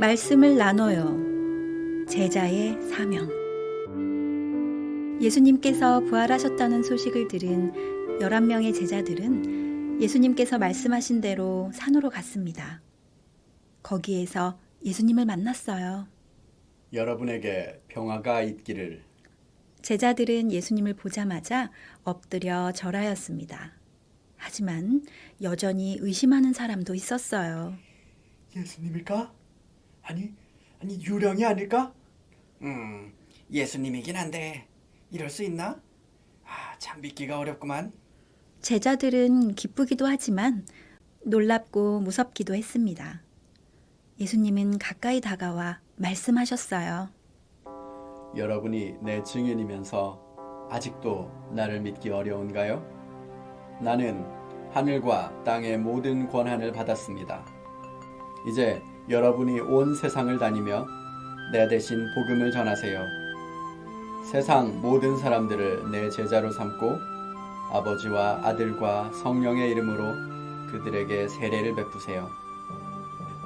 말씀을 나눠요. 제자의 사명. 예수님께서 부활하셨다는 소식을 들은 11명의 제자들은 예수님께서 말씀하신 대로 산으로 갔습니다. 거기에서 예수님을 만났어요. 여러분에게 평화가 있기를 제자들은 예수님을 보자마자 엎드려 절하였습니다. 하지만 여전히 의심하는 사람도 있었어요. 예수님일까? 아니, 아니 유령이 아닐까? 음, 예수님이긴 한데 이럴 수 있나? 아, 참 믿기가 어렵구만. 제자들은 기쁘기도 하지만 놀랍고 무섭기도 했습니다. 예수님은 가까이 다가와 말씀하셨어요. 여러분이 내 증인이면서 아직도 나를 믿기 어려운가요? 나는 하늘과 땅의 모든 권한을 받았습니다. 이제 여러분이 온 세상을 다니며 내 대신 복음을 전하세요. 세상 모든 사람들을 내 제자로 삼고 아버지와 아들과 성령의 이름으로 그들에게 세례를 베푸세요.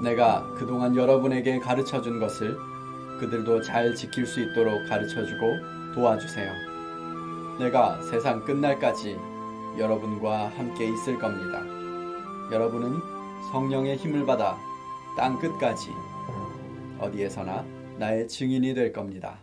내가 그동안 여러분에게 가르쳐 준 것을 그들도 잘 지킬 수 있도록 가르쳐 주고 도와주세요. 내가 세상 끝날까지 여러분과 함께 있을 겁니다. 여러분은 성령의 힘을 받아 땅 끝까지 어디에서나 나의 증인이 될 겁니다.